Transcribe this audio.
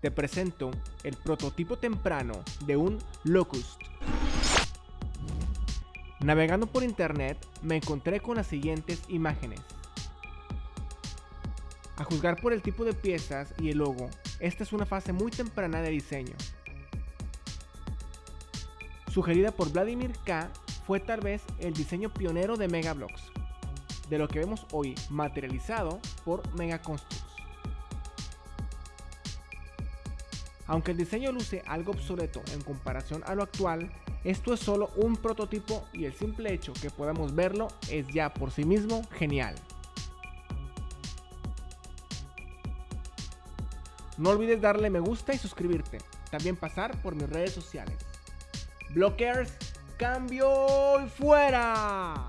te presento el prototipo temprano de un Locust. Navegando por internet me encontré con las siguientes imágenes. A juzgar por el tipo de piezas y el logo, esta es una fase muy temprana de diseño. Sugerida por Vladimir K, fue tal vez el diseño pionero de Megablocks, de lo que vemos hoy materializado por Megaconstrux. Aunque el diseño luce algo obsoleto en comparación a lo actual, esto es solo un prototipo y el simple hecho que podamos verlo es ya por sí mismo genial. No olvides darle me gusta y suscribirte, también pasar por mis redes sociales. Blockers, cambio y fuera.